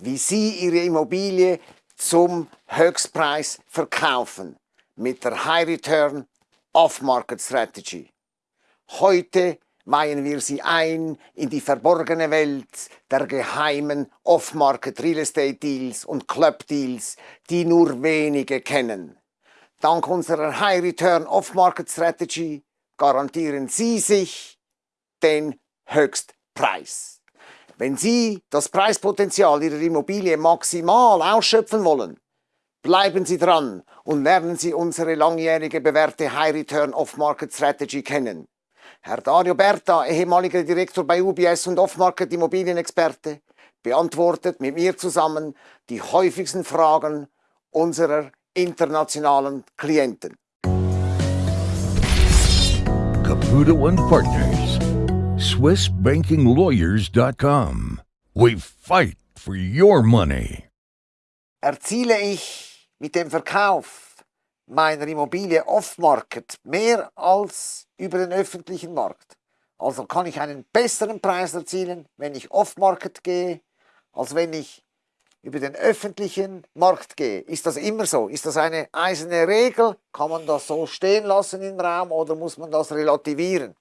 wie Sie Ihre Immobilie zum Höchstpreis verkaufen mit der High Return Off-Market Strategy. Heute weihen wir Sie ein in die verborgene Welt der geheimen Off-Market Real Estate Deals und Club Deals, die nur wenige kennen. Dank unserer High Return Off-Market Strategy garantieren Sie sich den Höchstpreis. Wenn Sie das Preispotenzial Ihrer Immobilie maximal ausschöpfen wollen, bleiben Sie dran und lernen Sie unsere langjährige bewährte High Return Off-Market Strategy kennen. Herr Dario Berta, ehemaliger Direktor bei UBS und Off-Market Immobilienexperte, beantwortet mit mir zusammen die häufigsten Fragen unserer internationalen Klienten. Caputo Partners SwissBankingLawyers.com. We fight for your money. Erziele ich mit dem Verkauf meiner Immobilie off-market mehr als über den öffentlichen Markt. Also kann ich einen besseren Preis erzielen, wenn ich off-market gehe, als wenn ich über den öffentlichen Markt gehe. Ist das immer so? Ist das eine eiserne Regel? Kann man das so stehen lassen im Raum oder muss man das relativieren?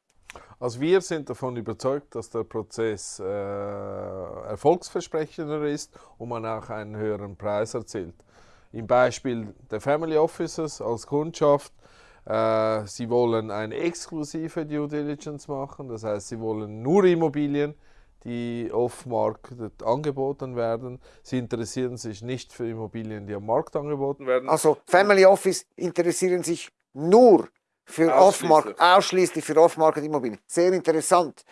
Also wir sind davon überzeugt, dass der Prozess äh, erfolgsversprechender ist und man auch einen höheren Preis erzielt. Im Beispiel der Family Offices als Kundschaft, äh, sie wollen eine exklusive Due Diligence machen, das heißt, sie wollen nur Immobilien, die off-market angeboten werden. Sie interessieren sich nicht für Immobilien, die am Markt angeboten werden. Also Family Office interessieren sich nur für Off-Market, ausschließlich für Off-Market-Immobilien. Sehr interessant.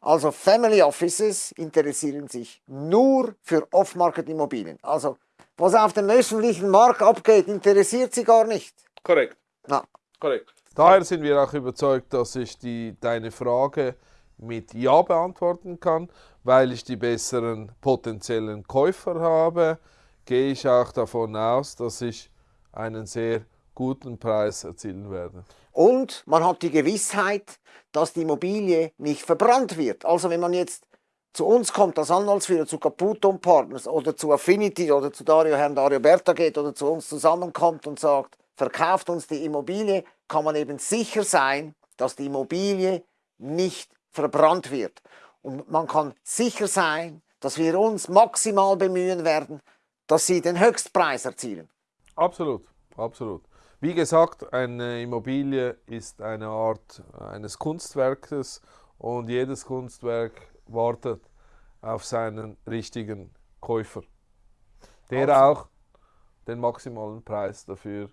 Also Family Offices interessieren sich nur für Off-Market-Immobilien. Also was auf dem öffentlichen Markt abgeht, interessiert sie gar nicht. Korrekt. Na. Korrekt. Daher sind wir auch überzeugt, dass ich die, deine Frage mit Ja beantworten kann, weil ich die besseren potenziellen Käufer habe, gehe ich auch davon aus, dass ich einen sehr guten Preis erzielen werde. Und man hat die Gewissheit, dass die Immobilie nicht verbrannt wird. Also wenn man jetzt zu uns kommt als Anwaltsführer, zu Caputo Partners oder zu Affinity oder zu Dario, Herrn Dario Berta geht oder zu uns zusammenkommt und sagt, verkauft uns die Immobilie, kann man eben sicher sein, dass die Immobilie nicht verbrannt wird. Und man kann sicher sein, dass wir uns maximal bemühen werden, dass sie den Höchstpreis erzielen. Absolut, absolut. Wie gesagt, eine Immobilie ist eine Art eines Kunstwerkes und jedes Kunstwerk wartet auf seinen richtigen Käufer, der also. auch den maximalen Preis dafür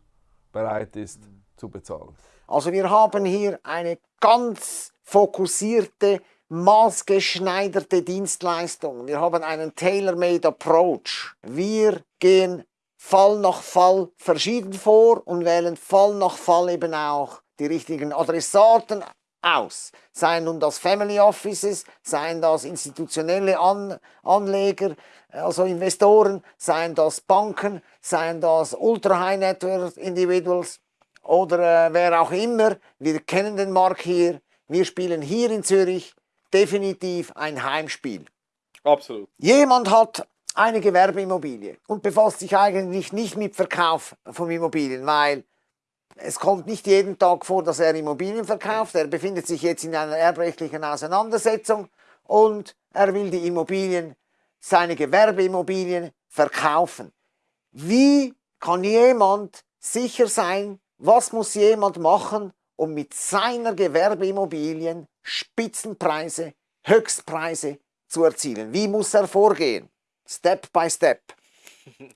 bereit ist mhm. zu bezahlen. Also wir haben hier eine ganz fokussierte, maßgeschneiderte Dienstleistung. Wir haben einen tailor-made Approach. Wir gehen Fall nach Fall verschieden vor und wählen Fall nach Fall eben auch die richtigen Adressaten aus. Seien nun das Family Offices, seien das institutionelle An Anleger, also Investoren, seien das Banken, seien das Ultra High Net Worth Individuals oder äh, wer auch immer. Wir kennen den Markt hier. Wir spielen hier in Zürich definitiv ein Heimspiel. Absolut. Jemand hat eine Gewerbeimmobilie und befasst sich eigentlich nicht mit Verkauf von Immobilien, weil es kommt nicht jeden Tag vor, dass er Immobilien verkauft. Er befindet sich jetzt in einer erbrechtlichen Auseinandersetzung und er will die Immobilien, seine Gewerbeimmobilien verkaufen. Wie kann jemand sicher sein, was muss jemand machen, um mit seiner Gewerbeimmobilien Spitzenpreise, Höchstpreise zu erzielen? Wie muss er vorgehen? Step by Step.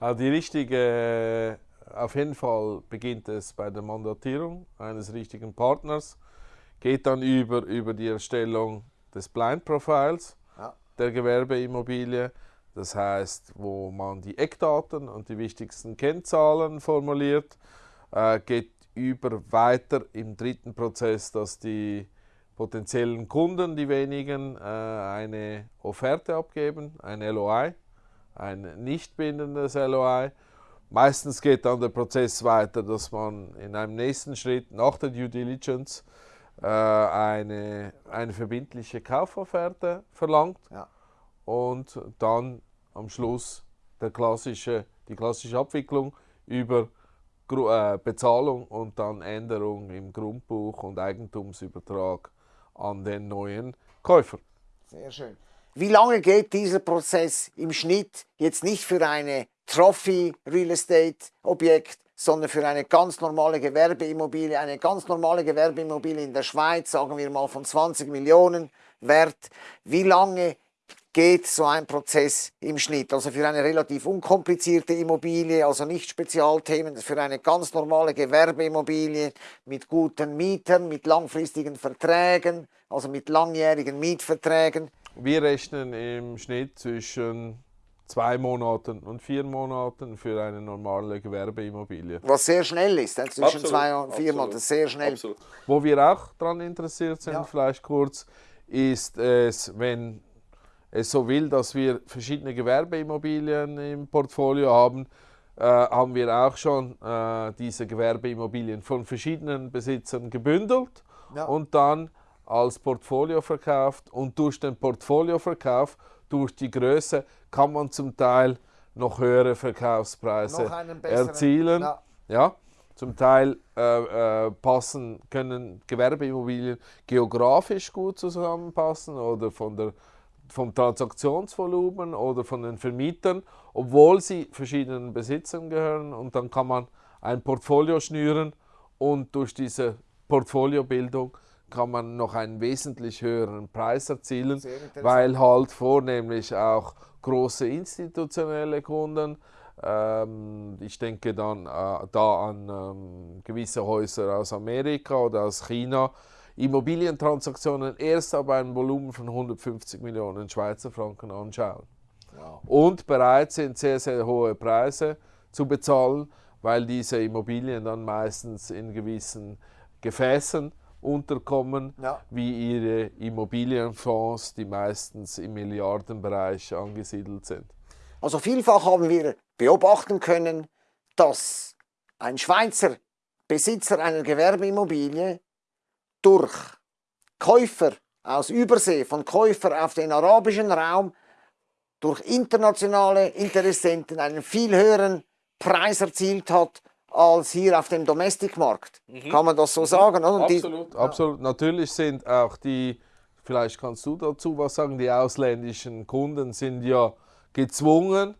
Also die richtige, auf jeden Fall beginnt es bei der Mandatierung eines richtigen Partners, geht dann über, über die Erstellung des Blind Profiles ja. der Gewerbeimmobilie, das heißt, wo man die Eckdaten und die wichtigsten Kennzahlen formuliert, äh, geht über weiter im dritten Prozess, dass die potenziellen Kunden, die wenigen, äh, eine Offerte abgeben, ein LOI, ein nicht bindendes LOI. Meistens geht dann der Prozess weiter, dass man in einem nächsten Schritt nach der Due Diligence äh, eine, eine verbindliche Kaufofferte verlangt ja. und dann am Schluss der klassische, die klassische Abwicklung über Gru äh, Bezahlung und dann Änderung im Grundbuch und Eigentumsübertrag an den neuen Käufer. Sehr schön. Wie lange geht dieser Prozess im Schnitt jetzt nicht für eine Trophy Real Estate Objekt, sondern für eine ganz normale Gewerbeimmobilie, eine ganz normale Gewerbeimmobilie in der Schweiz, sagen wir mal von 20 Millionen wert. Wie lange geht so ein Prozess im Schnitt? Also für eine relativ unkomplizierte Immobilie, also nicht Spezialthemen, für eine ganz normale Gewerbeimmobilie mit guten Mietern, mit langfristigen Verträgen, also mit langjährigen Mietverträgen. Wir rechnen im Schnitt zwischen zwei Monaten und vier Monaten für eine normale Gewerbeimmobilie. Was sehr schnell ist, zwischen absolut, zwei und vier Monaten, sehr schnell. Absolut. Wo wir auch daran interessiert sind, ja. vielleicht kurz, ist es, wenn es so will, dass wir verschiedene Gewerbeimmobilien im Portfolio haben, äh, haben wir auch schon äh, diese Gewerbeimmobilien von verschiedenen Besitzern gebündelt ja. und dann als Portfolio verkauft und durch den Portfolioverkauf, durch die Größe, kann man zum Teil noch höhere Verkaufspreise noch erzielen. Ja. ja. Zum Teil äh, äh, passen, können Gewerbeimmobilien geografisch gut zusammenpassen oder von der, vom Transaktionsvolumen oder von den Vermietern, obwohl sie verschiedenen Besitzern gehören. Und dann kann man ein Portfolio schnüren und durch diese Portfoliobildung kann man noch einen wesentlich höheren Preis erzielen, weil halt vornehmlich auch große institutionelle Kunden, ähm, ich denke dann äh, da an ähm, gewisse Häuser aus Amerika oder aus China, Immobilientransaktionen erst ab einem Volumen von 150 Millionen Schweizer Franken anschauen. Wow. Und bereit sind, sehr, sehr hohe Preise zu bezahlen, weil diese Immobilien dann meistens in gewissen Gefäßen unterkommen, ja. wie ihre Immobilienfonds, die meistens im Milliardenbereich angesiedelt sind. Also vielfach haben wir beobachten können, dass ein Schweizer Besitzer einer Gewerbeimmobilie durch Käufer aus Übersee, von Käufer auf den arabischen Raum, durch internationale Interessenten einen viel höheren Preis erzielt hat als hier auf dem Domestic-Markt. Mhm. Kann man das so mhm. sagen? Oder? Absolut, die, absolut. Natürlich sind auch die, vielleicht kannst du dazu was sagen, die ausländischen Kunden sind ja gezwungen,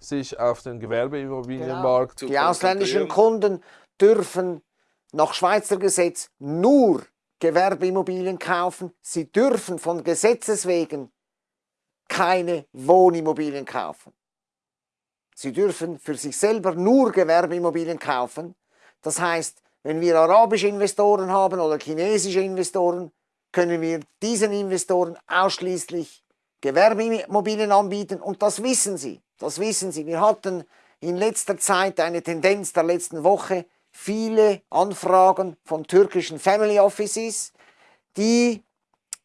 sich auf den Gewerbeimmobilienmarkt genau. zu Die ausländischen Kunden dürfen nach Schweizer Gesetz nur Gewerbeimmobilien kaufen. Sie dürfen von Gesetzes wegen keine Wohnimmobilien kaufen. Sie dürfen für sich selber nur Gewerbeimmobilien kaufen. Das heißt, wenn wir arabische Investoren haben oder chinesische Investoren, können wir diesen Investoren ausschließlich Gewerbeimmobilien anbieten und das wissen sie. Das wissen sie. Wir hatten in letzter Zeit eine Tendenz der letzten Woche, viele Anfragen von türkischen Family Offices, die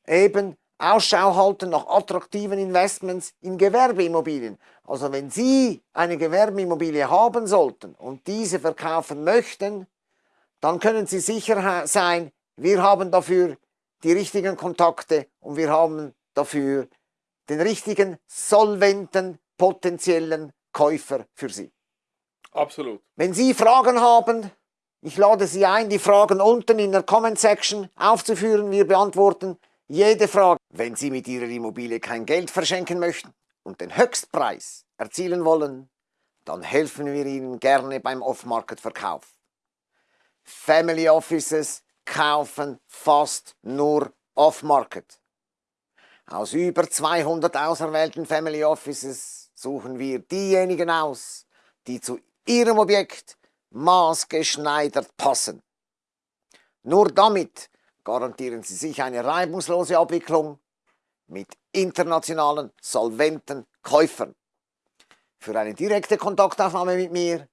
eben Ausschau halten nach attraktiven Investments in Gewerbeimmobilien. Also wenn Sie eine Gewerbeimmobilie haben sollten und diese verkaufen möchten, dann können Sie sicher sein, wir haben dafür die richtigen Kontakte und wir haben dafür den richtigen, solventen, potenziellen Käufer für Sie. Absolut. Wenn Sie Fragen haben, ich lade Sie ein, die Fragen unten in der Comment Section aufzuführen. Wir beantworten jede Frage. Wenn Sie mit Ihrer Immobilie kein Geld verschenken möchten und den Höchstpreis erzielen wollen, dann helfen wir Ihnen gerne beim Off-Market-Verkauf. Family Offices kaufen fast nur Off-Market. Aus über 200 auserwählten Family Offices suchen wir diejenigen aus, die zu Ihrem Objekt maßgeschneidert passen. Nur damit garantieren Sie sich eine reibungslose Abwicklung mit internationalen, solventen Käufern. Für eine direkte Kontaktaufnahme mit mir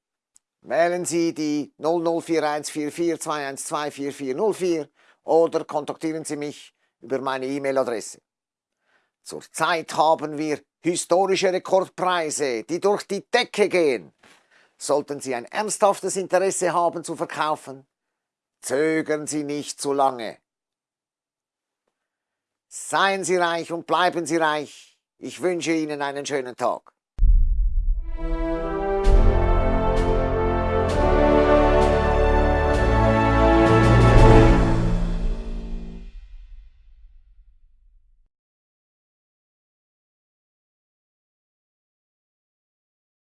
wählen Sie die 00414421244404 oder kontaktieren Sie mich über meine E-Mail-Adresse. Zurzeit haben wir historische Rekordpreise, die durch die Decke gehen. Sollten Sie ein ernsthaftes Interesse haben zu verkaufen, zögern Sie nicht zu lange. Seien Sie reich und bleiben Sie reich. Ich wünsche Ihnen einen schönen Tag.